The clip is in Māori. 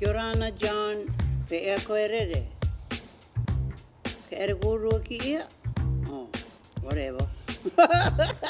Kia ora ana John, pe ea koe rere. Ke ere kōrua ki ia? Oh, whatever.